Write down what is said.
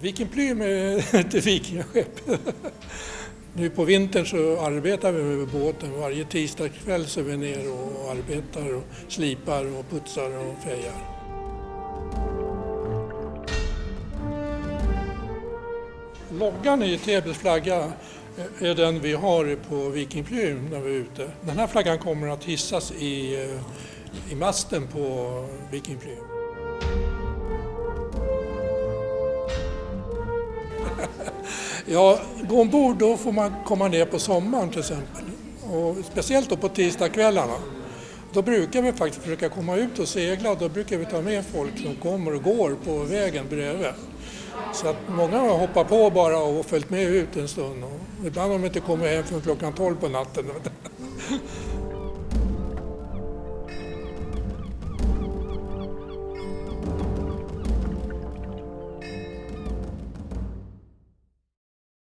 Viking Plym är ett vikingaskepp. Nu på vintern så arbetar vi med båten. Varje tisdagskväll så är vi ner och arbetar och slipar och putsar och fejar. Loggan i Täbys flagga eh, är den vi har på Viking Plym när vi är ute. Den här flaggan kommer att hissas i, eh, i masten på Viking Plym. Ja, gå ombord då får man komma ner på sommaren till exempel. Och speciellt då på tisdagskvällarna. Då brukar vi faktiskt försöka komma ut och segla och då brukar vi ta med folk som kommer och går på vägen bredvid. Så att många har hoppat på bara och följt med ut en stund. Och ibland har de inte kommit hem förrän klockan 12 på natten.